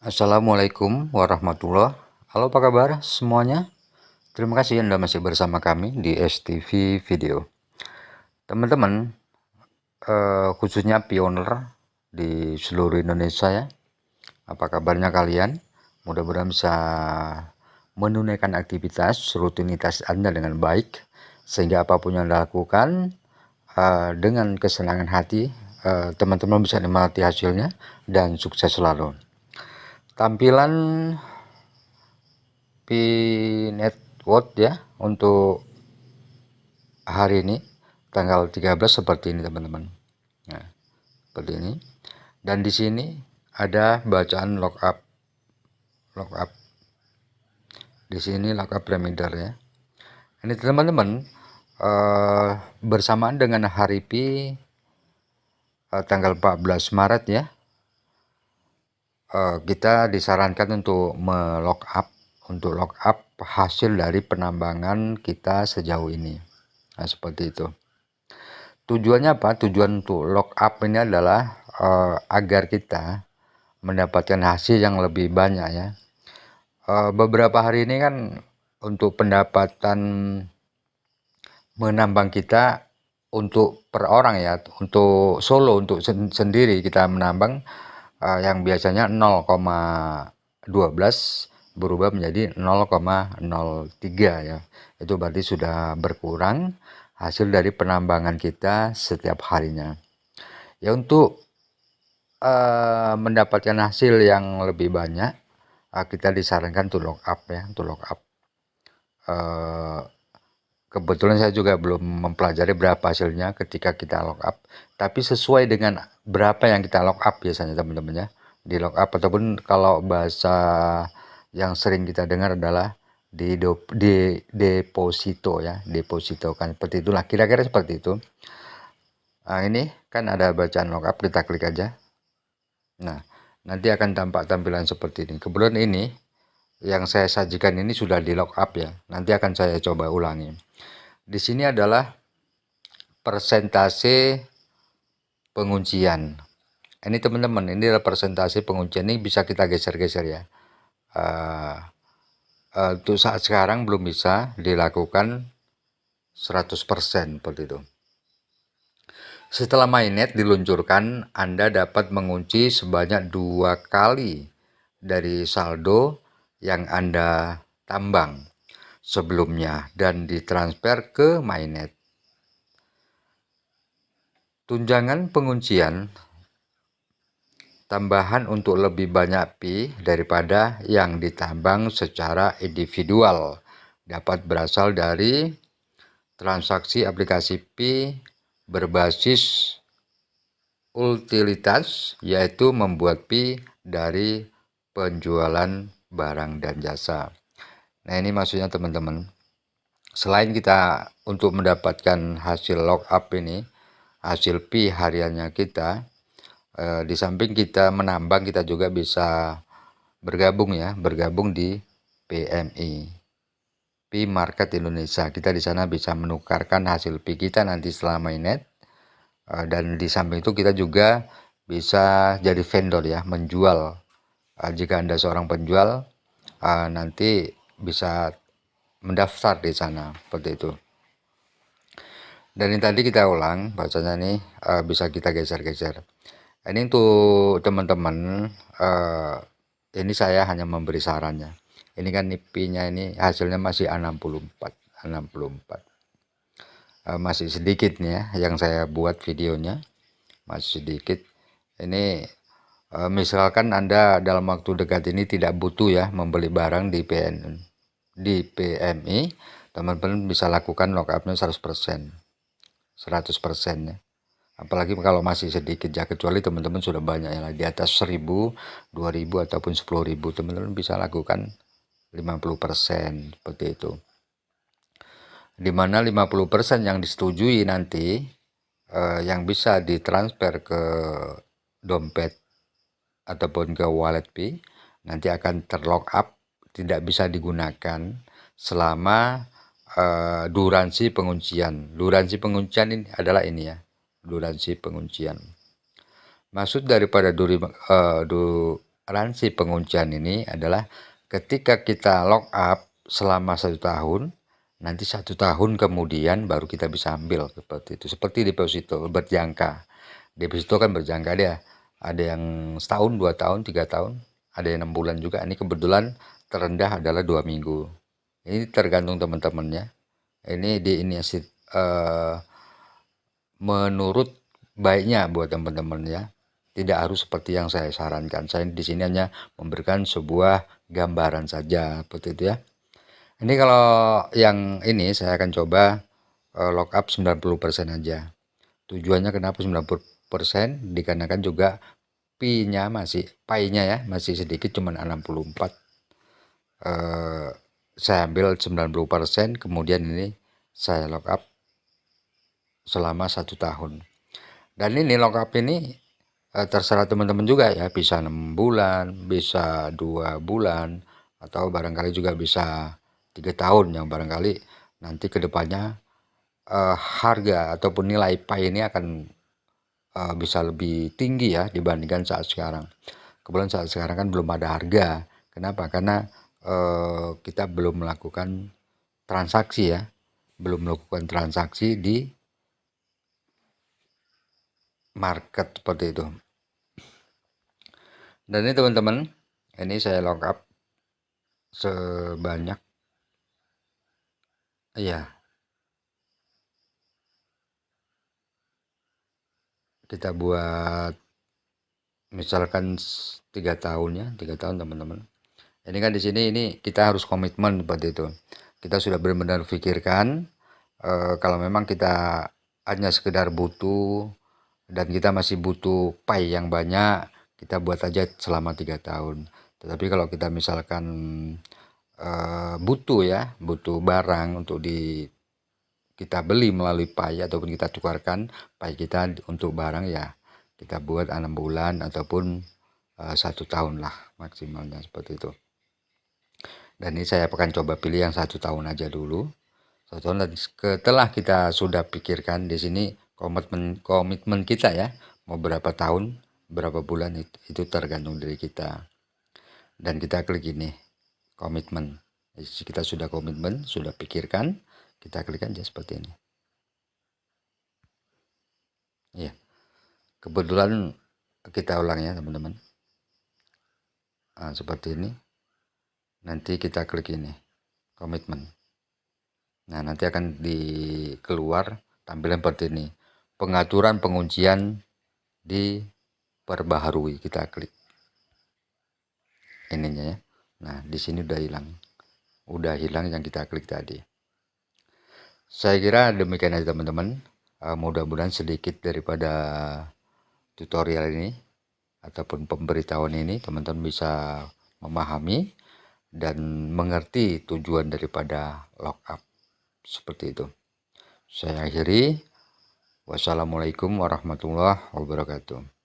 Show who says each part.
Speaker 1: Assalamualaikum warahmatullahi. Halo apa kabar semuanya? Terima kasih Anda masih bersama kami di STV Video. Teman-teman eh, khususnya pioner di seluruh Indonesia ya Apa kabarnya kalian? Mudah-mudahan bisa menunaikan aktivitas rutinitas Anda dengan baik Sehingga apa pun yang Anda lakukan eh, dengan kesenangan hati eh, teman-teman bisa menikmati hasilnya dan sukses selalu tampilan P network ya untuk hari ini tanggal 13 seperti ini teman-teman. Nah, seperti ini. Dan di sini ada bacaan lockup. Lockup. Di sini lockup reminder ya. Ini teman-teman uh, bersamaan dengan hari P uh, tanggal 14 Maret ya uh, kita disarankan untuk melock up untuk lock up hasil dari penambangan kita sejauh ini. Nah seperti itu. Tujuannya apa? Tujuan untuk lock up ini adalah uh, agar kita mendapatkan hasil yang lebih banyak ya. Uh, beberapa hari ini kan untuk pendapatan menambang kita untuk per orang ya. Untuk solo untuk sen sendiri kita menambang uh, yang biasanya 0,12 berubah menjadi 0,03 ya. Itu berarti sudah berkurang hasil dari penambangan kita setiap harinya. Ya untuk uh, mendapatkan hasil yang lebih banyak uh, kita disarankan untuk lock up ya untuk lock up. Uh, kebetulan saya juga belum mempelajari berapa hasilnya ketika kita lock up. Tapi sesuai dengan berapa yang kita lock up biasanya teman-teman ya. Di lock up ataupun kalau bahasa yang sering kita dengar adalah di, do, di deposito ya. Deposito kan seperti itulah. Kira-kira seperti itu. Nah ini kan ada bacaan lock up. Kita klik aja. Nah nanti akan tampak tampilan seperti ini. Kebetulan ini yang saya sajikan ini sudah di lock up ya nanti akan saya coba ulangi di sini adalah persentase penguncian. Ini teman-teman, ini adalah persentase penguncian ini bisa kita geser-geser ya. Uh, uh, untuk saat sekarang belum bisa dilakukan 100% seperti itu. Setelah mainnet diluncurkan, Anda dapat mengunci sebanyak dua kali dari saldo yang Anda tambang sebelumnya dan ditransfer ke mainnet. Tunjangan penguncian tambahan untuk lebih banyak pi daripada yang ditambang secara individual dapat berasal dari transaksi aplikasi pi berbasis utilitas yaitu membuat pi dari penjualan barang dan jasa. Nah ini maksudnya teman-teman. Selain kita untuk mendapatkan hasil lockup ini, hasil pi hariannya kita, eh, di samping kita menambang kita juga bisa bergabung ya, bergabung di PMI. Pi Market Indonesia. Kita di sana bisa menukarkan hasil pi kita nanti setelah mainnet. Eh, dan di samping itu kita juga bisa jadi vendor ya, menjual. Eh, jika Anda seorang penjual, eh, nanti bisa mendaftar di sana seperti itu. Dan ini tadi kita ulang bacanya nih uh, bisa kita geser-geser. Ini untuk teman-teman uh, ini saya hanya memberi sarannya. Ini kan nipinya ini hasilnya masih 64 64 uh, masih sedikit nih ya yang saya buat videonya. Masih sedikit. Ini misalkan anda dalam waktu dekat ini tidak butuh ya membeli barang di PN di PMI teman-teman bisa lakukan lockupnya 100% 100% ya. Apalagi kalau masih sedikit ya kecuali teman-teman sudah banyak ya di atas 1000 2000 ataupun 10.000 teman-teman bisa lakukan 50% seperti itu. Di mana 50% yang disetujui nanti eh, yang bisa ditransfer ke dompet ataupun ke wallet P nanti akan terlock up tidak bisa digunakan selama uh, durasi penguncian. Durasi penguncian ini adalah ini ya, durasi penguncian. Maksud daripada duri, uh, du, garansi penguncian ini adalah ketika kita lock up selama satu tahun nanti satu tahun kemudian baru kita bisa ambil seperti itu seperti deposito berjangka deposito kan berjangka dia ada yang setahun dua tahun tiga tahun ada yang enam bulan juga. Ini kebetulan terendah adalah dua minggu. Ini tergantung teman-temannya. Ini di ini uh, menurut baiknya buat teman-teman ya. Tidak harus seperti yang saya sarankan. Saya di sini hanya memberikan sebuah gambaran saja seperti itu ya. Ini kalau yang ini saya akan coba uh, lock up 90% aja. Tujuannya kenapa 90% dikarenakan juga pi-nya masih pi-nya ya masih sedikit cuman 64 uh, saya ambil 90% kemudian ini saya lock up selama satu tahun. Dan ini lock up ini eh, terserah teman-teman juga ya bisa enam bulan bisa dua bulan atau barangkali juga bisa tiga tahun yang barangkali nanti ke depannya eh, harga ataupun nilai pay ini akan eh, bisa lebih tinggi ya dibandingkan saat sekarang. Kebetulan saat sekarang kan belum ada harga. Kenapa? Karena eh, kita belum melakukan transaksi ya. Belum melakukan transaksi di market seperti itu. Dan ini teman-teman ini saya lock up sebanyak iya kita buat misalkan tiga tahun ya tiga tahun teman-teman. Ini kan di sini ini kita harus komitmen seperti itu. Kita sudah benar-benar pikirkan eh, kalau memang kita hanya sekedar butuh dan kita masih butuh pay yang banyak kita buat aja selama tiga tahun. Tetapi kalau kita misalkan uh, butuh ya butuh barang untuk di kita beli melalui pay ataupun kita tukarkan pay kita untuk barang ya kita buat enam bulan ataupun uh, satu tahun lah maksimalnya seperti itu. Dan ini saya akan coba pilih yang satu tahun aja dulu. Satu tahun dan setelah kita sudah pikirkan di sini komitmen komitmen kita ya mau berapa tahun berapa bulan itu, itu tergantung dari kita. Dan kita klik ini komitmen kita sudah komitmen sudah pikirkan kita klik aja seperti ini. Ya kebetulan kita ulang ya teman-teman. Nah, seperti ini. Nanti kita klik ini komitmen. Nah nanti akan dikeluar tampilan seperti ini. Pengaturan penguncian diperbaharui. Kita klik ininya ya. Nah di sini udah hilang udah hilang yang kita klik tadi. Saya kira demikian aja teman-teman. Uh, mudah-mudahan sedikit daripada tutorial ini ataupun pemberitahuan ini teman-teman bisa memahami dan mengerti tujuan daripada lockup seperti itu. Saya akhiri. Wassalamualaikum warahmatullahi wabarakatuh.